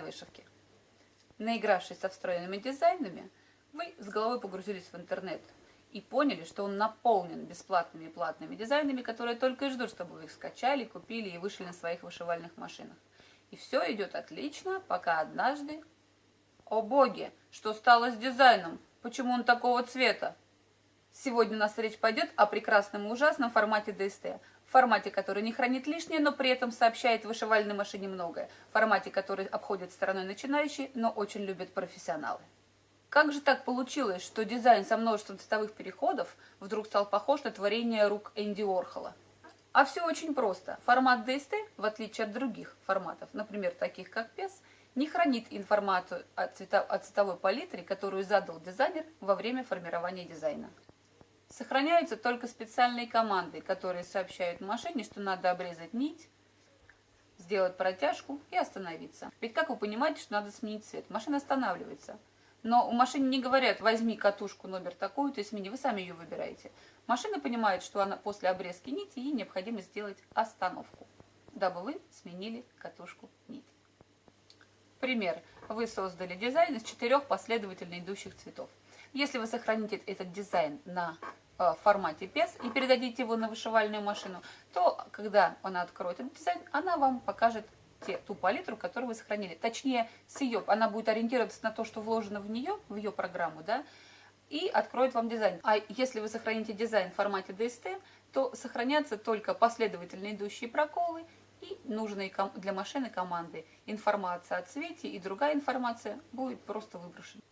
вышивке. Наигравшись со встроенными дизайнами, вы с головой погрузились в интернет и поняли, что он наполнен бесплатными и платными дизайнами, которые только и ждут, чтобы вы их скачали, купили и вышли на своих вышивальных машинах. И все идет отлично, пока однажды... О боги, что стало с дизайном? Почему он такого цвета? Сегодня у нас речь пойдет о прекрасном и ужасном формате DST. Формате, который не хранит лишнее, но при этом сообщает вышивальной машине многое. Формате, который обходит стороной начинающие, но очень любят профессионалы. Как же так получилось, что дизайн со множеством цветовых переходов вдруг стал похож на творение рук Энди Орхола? А все очень просто. Формат DST, в отличие от других форматов, например, таких как PES, не хранит информацию о, цвета, о цветовой палитре, которую задал дизайнер во время формирования дизайна. Сохраняются только специальные команды, которые сообщают машине, что надо обрезать нить, сделать протяжку и остановиться. Ведь как вы понимаете, что надо сменить цвет? Машина останавливается. Но у машины не говорят, возьми катушку номер такую-то и смени, вы сами ее выбираете. Машина понимает, что она после обрезки нити, ей необходимо сделать остановку, дабы вы сменили катушку нити. Пример. Вы создали дизайн из четырех последовательно идущих цветов. Если вы сохраните этот дизайн на э, формате PES и передадите его на вышивальную машину, то когда она откроет этот дизайн, она вам покажет те, ту палитру, которую вы сохранили. Точнее, с ее, она будет ориентироваться на то, что вложено в нее, в ее программу, да, и откроет вам дизайн. А если вы сохраните дизайн в формате DST, то сохранятся только последовательно идущие проколы и нужные для машины команды. Информация о цвете и другая информация будет просто выброшена.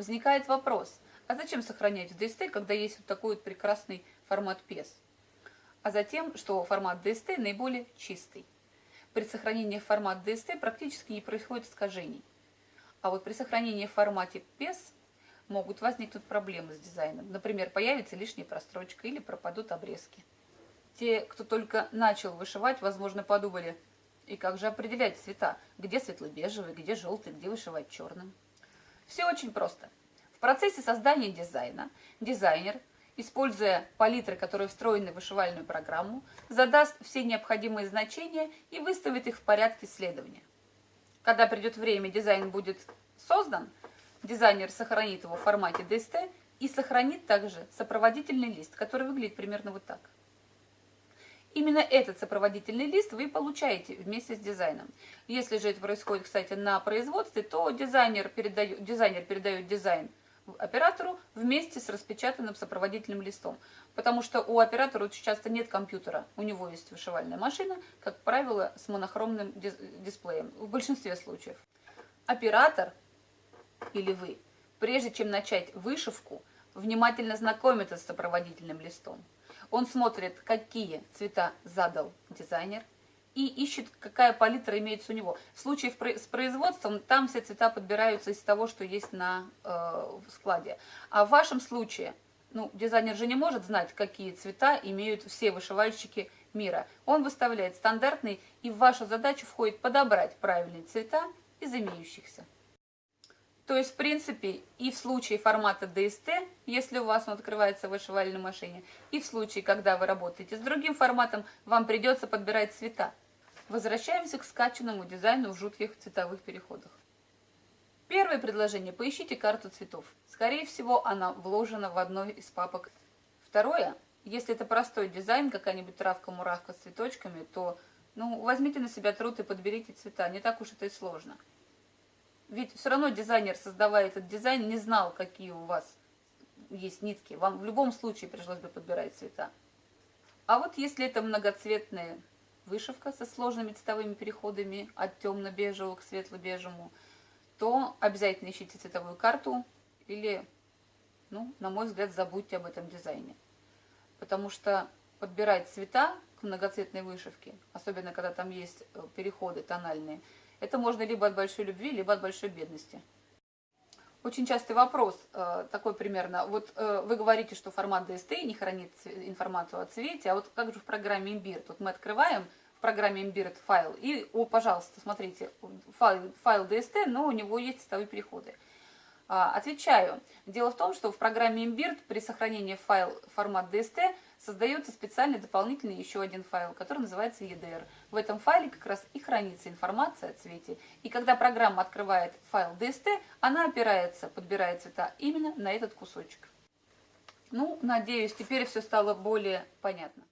Возникает вопрос, а зачем сохранять в DST, когда есть вот такой вот прекрасный формат PES? А затем, что формат DST наиболее чистый. При сохранении в формат DST практически не происходит искажений. А вот при сохранении в формате PES могут возникнуть проблемы с дизайном. Например, появится лишняя прострочка или пропадут обрезки. Те, кто только начал вышивать, возможно, подумали, и как же определять цвета? Где светло-бежевый, где желтый, где вышивать черным? Все очень просто. В процессе создания дизайна дизайнер, используя палитры, которые встроены в вышивальную программу, задаст все необходимые значения и выставит их в порядке следования. Когда придет время, дизайн будет создан, дизайнер сохранит его в формате DST и сохранит также сопроводительный лист, который выглядит примерно вот так. Именно этот сопроводительный лист вы получаете вместе с дизайном. Если же это происходит, кстати, на производстве, то дизайнер передает, дизайнер передает дизайн оператору вместе с распечатанным сопроводительным листом. Потому что у оператора очень часто нет компьютера, у него есть вышивальная машина, как правило, с монохромным дисплеем, в большинстве случаев. Оператор или вы, прежде чем начать вышивку, внимательно знакомится с сопроводительным листом. Он смотрит, какие цвета задал дизайнер, и ищет, какая палитра имеется у него. В случае с производством, там все цвета подбираются из того, что есть на э, складе. А в вашем случае, ну, дизайнер же не может знать, какие цвета имеют все вышивальщики мира. Он выставляет стандартный, и в вашу задачу входит подобрать правильные цвета из имеющихся. То есть, в принципе, и в случае формата DST, если у вас он открывается в вышивальной машине, и в случае, когда вы работаете с другим форматом, вам придется подбирать цвета. Возвращаемся к скачанному дизайну в жутких цветовых переходах. Первое предложение. Поищите карту цветов. Скорее всего, она вложена в одной из папок. Второе. Если это простой дизайн, какая-нибудь травка-муравка с цветочками, то ну, возьмите на себя труд и подберите цвета. Не так уж это и сложно. Ведь все равно дизайнер, создавая этот дизайн, не знал, какие у вас есть нитки. Вам в любом случае пришлось бы подбирать цвета. А вот если это многоцветная вышивка со сложными цветовыми переходами от темно-бежевого к светло-бежевому, то обязательно ищите цветовую карту или, ну, на мой взгляд, забудьте об этом дизайне. Потому что подбирать цвета к многоцветной вышивке, особенно когда там есть э, переходы тональные, это можно либо от большой любви, либо от большой бедности. Очень частый вопрос э, такой примерно. Вот э, вы говорите, что формат DST не хранит информацию о цвете, а вот как же в программе Imbir? Тут мы открываем в программе Imbir файл, и, о, пожалуйста, смотрите, файл, файл DST, но у него есть цветовые переходы. А, отвечаю. Дело в том, что в программе Imbird при сохранении файл формат DST создается специальный дополнительный еще один файл, который называется EDR. В этом файле как раз и хранится информация о цвете. И когда программа открывает файл DST, она опирается, подбирает цвета именно на этот кусочек. Ну, надеюсь, теперь все стало более понятно.